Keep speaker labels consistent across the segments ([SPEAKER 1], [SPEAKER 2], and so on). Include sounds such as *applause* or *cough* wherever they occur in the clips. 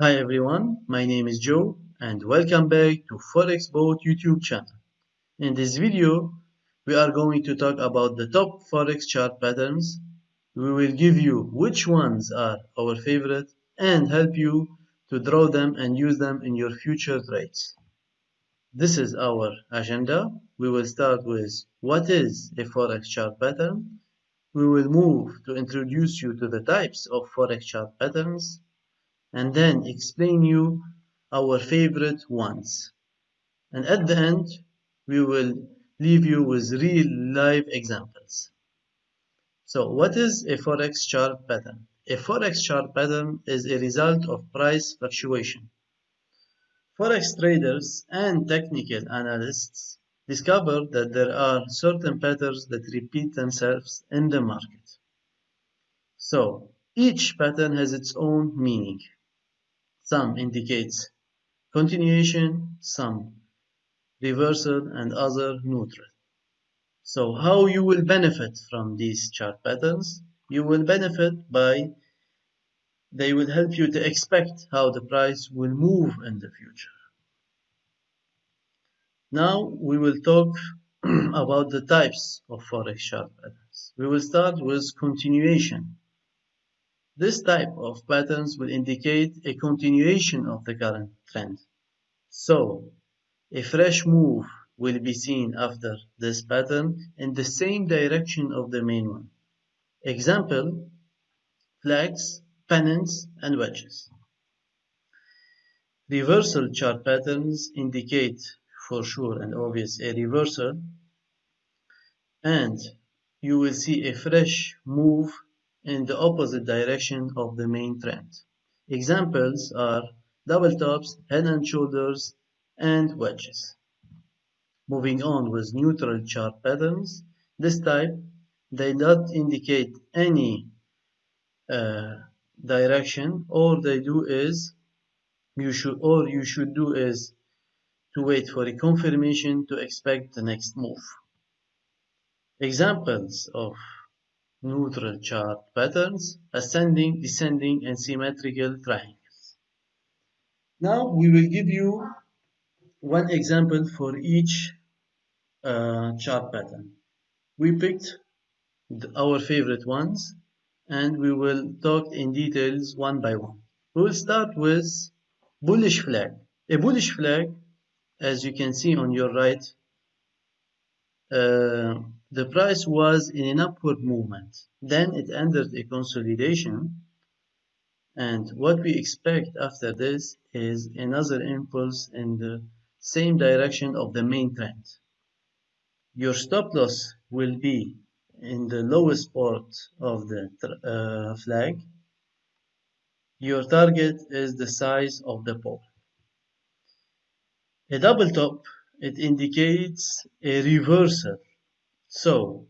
[SPEAKER 1] Hi everyone, my name is Joe and welcome back to ForexBot YouTube channel. In this video, we are going to talk about the top Forex chart patterns. We will give you which ones are our favorite and help you to draw them and use them in your future trades. This is our agenda. We will start with what is a Forex chart pattern. We will move to introduce you to the types of Forex chart patterns and then explain you our favorite ones. And at the end, we will leave you with real live examples. So what is a Forex chart pattern? A Forex chart pattern is a result of price fluctuation. Forex traders and technical analysts discover that there are certain patterns that repeat themselves in the market. So each pattern has its own meaning. Some indicates continuation, some reversal and other neutral. So how you will benefit from these chart patterns? You will benefit by they will help you to expect how the price will move in the future. Now we will talk *clears throat* about the types of forex chart patterns. We will start with continuation. This type of patterns will indicate a continuation of the current trend. So, a fresh move will be seen after this pattern in the same direction of the main one. Example, flags, pennants, and wedges. Reversal chart patterns indicate for sure and obvious a reversal and you will see a fresh move in the opposite direction of the main trend. Examples are double tops, head and shoulders, and wedges. Moving on with neutral chart patterns, this type they do not indicate any uh, direction all they do is you should all you should do is to wait for a confirmation to expect the next move. Examples of neutral chart patterns, ascending, descending, and symmetrical triangles. Now we will give you one example for each uh, chart pattern. We picked our favorite ones and we will talk in details one by one. We will start with bullish flag. A bullish flag, as you can see on your right, uh, the price was in an upward movement. Then it entered a consolidation. And what we expect after this is another impulse in the same direction of the main trend. Your stop loss will be in the lowest part of the uh, flag. Your target is the size of the pole. A double top, it indicates a reversal so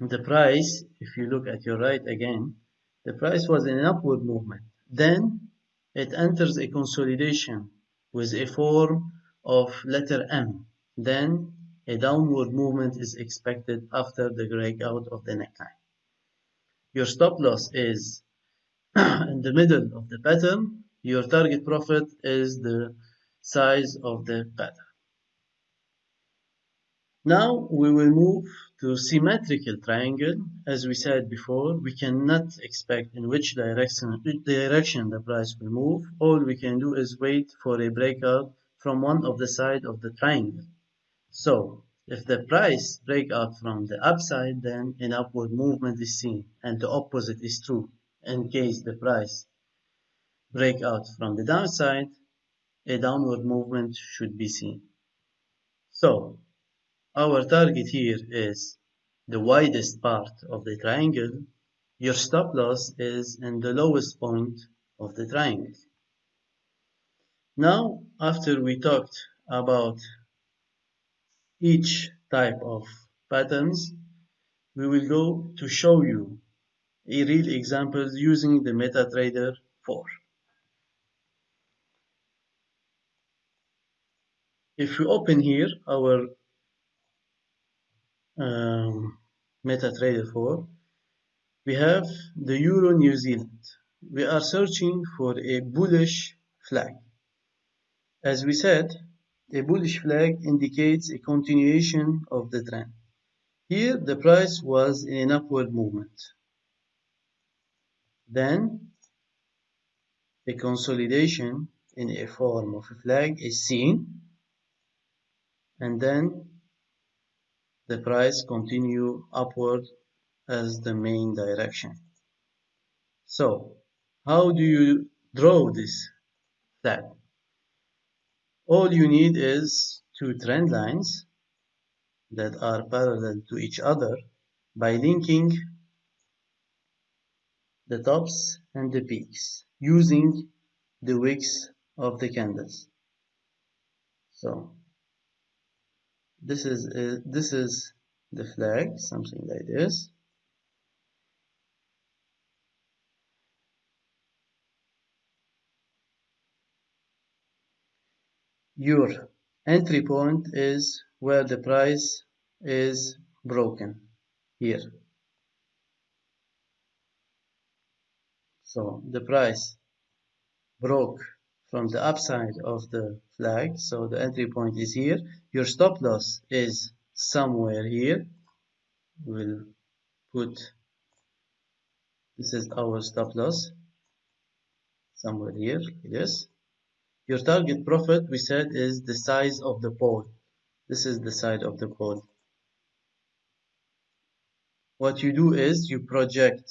[SPEAKER 1] the price, if you look at your right again, the price was in an upward movement. Then it enters a consolidation with a form of letter M. Then a downward movement is expected after the breakout of the neckline. Your stop loss is *clears throat* in the middle of the pattern. Your target profit is the size of the pattern. Now we will move to symmetrical triangle. As we said before, we cannot expect in which direction, which direction the price will move. All we can do is wait for a breakout from one of the side of the triangle. So if the price break out from the upside, then an upward movement is seen and the opposite is true. In case the price break out from the downside, a downward movement should be seen. So our target here is the widest part of the triangle. Your stop loss is in the lowest point of the triangle. Now, after we talked about each type of patterns, we will go to show you a real example using the MetaTrader 4. If we open here our um, MetaTrader 4, we have the Euro New Zealand. We are searching for a bullish flag. As we said, a bullish flag indicates a continuation of the trend. Here, the price was in an upward movement. Then, a consolidation in a form of a flag is seen and then the price continue upward as the main direction. So, how do you draw this flag? All you need is two trend lines that are parallel to each other by linking the tops and the peaks using the wicks of the candles. So this is uh, this is the flag, something like this. Your entry point is where the price is broken here. So the price broke from the upside of the flag. So the entry point is here. Your stop loss is somewhere here. We'll put this is our stop loss somewhere here this. Your target profit we said is the size of the pole. This is the side of the pole. What you do is you project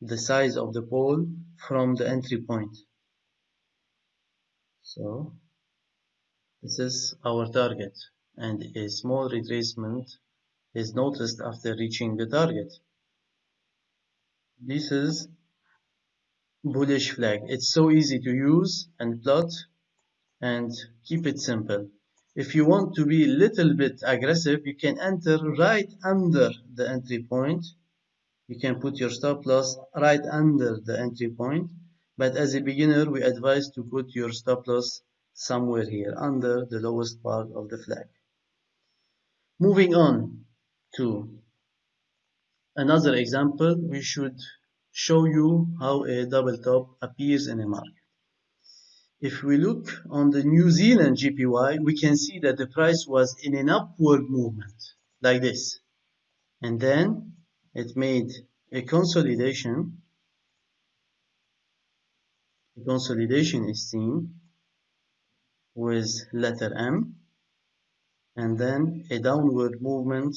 [SPEAKER 1] the size of the pole from the entry point. So this is our target and a small retracement is noticed after reaching the target. This is bullish flag. It's so easy to use and plot and keep it simple. If you want to be a little bit aggressive, you can enter right under the entry point you can put your stop loss right under the entry point but as a beginner we advise to put your stop loss somewhere here under the lowest part of the flag. Moving on to another example we should show you how a double top appears in a market. If we look on the New Zealand JPY, we can see that the price was in an upward movement like this. And then it made a consolidation consolidation is seen with letter M and then a downward movement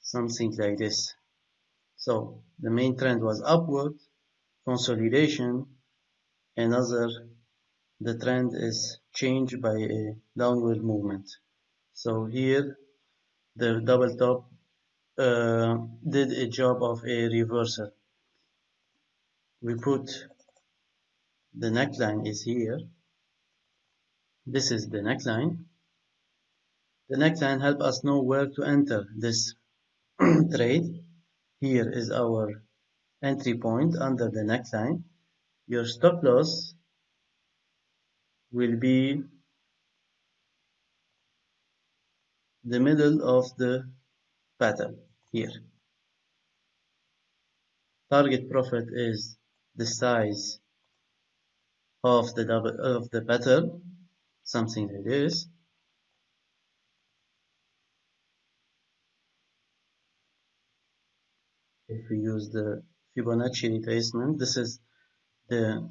[SPEAKER 1] something like this. So the main trend was upward consolidation. Another the trend is changed by a downward movement. So here the double top uh, did a job of a reversal. We put the neckline is here. This is the neckline. The neckline help us know where to enter this *clears throat* trade. Here is our entry point under the neckline. Your stop loss will be the middle of the pattern here. Target profit is the size of the double of the pattern, something like this. If we use the Fibonacci retracement, this is the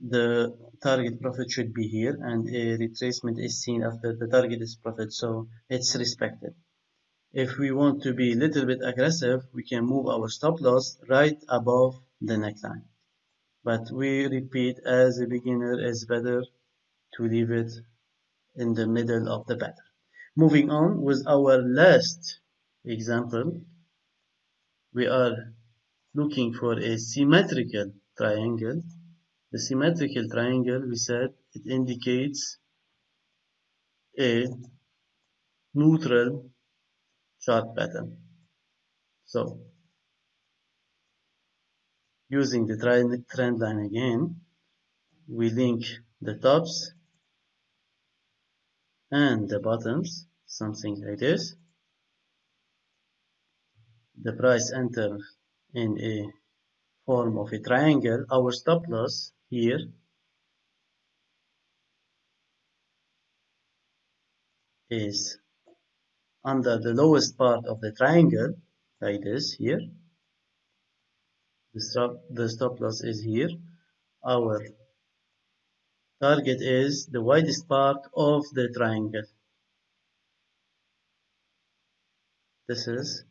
[SPEAKER 1] the target profit should be here and a retracement is seen after the target is profit so it's respected if we want to be a little bit aggressive we can move our stop loss right above the neckline but we repeat as a beginner it's better to leave it in the middle of the pattern moving on with our last example we are looking for a symmetrical triangle the symmetrical triangle, we said, it indicates a neutral chart pattern. So, using the trend line again, we link the tops and the bottoms, something like this. The price enters in a form of a triangle, our stop loss here is under the lowest part of the triangle, like this here. The stop, the stop loss is here. Our target is the widest part of the triangle. This is,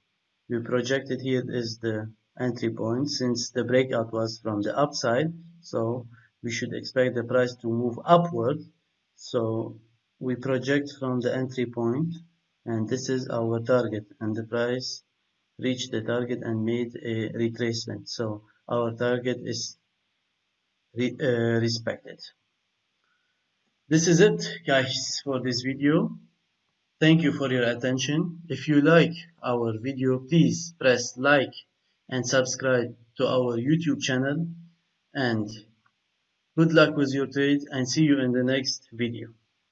[SPEAKER 1] we projected here is the entry point since the breakout was from the upside. So we should expect the price to move upward. So we project from the entry point and this is our target and the price reached the target and made a retracement. So our target is re uh, respected. This is it guys for this video. Thank you for your attention. If you like our video, please press like and subscribe to our YouTube channel. And good luck with your trade and see you in the next video.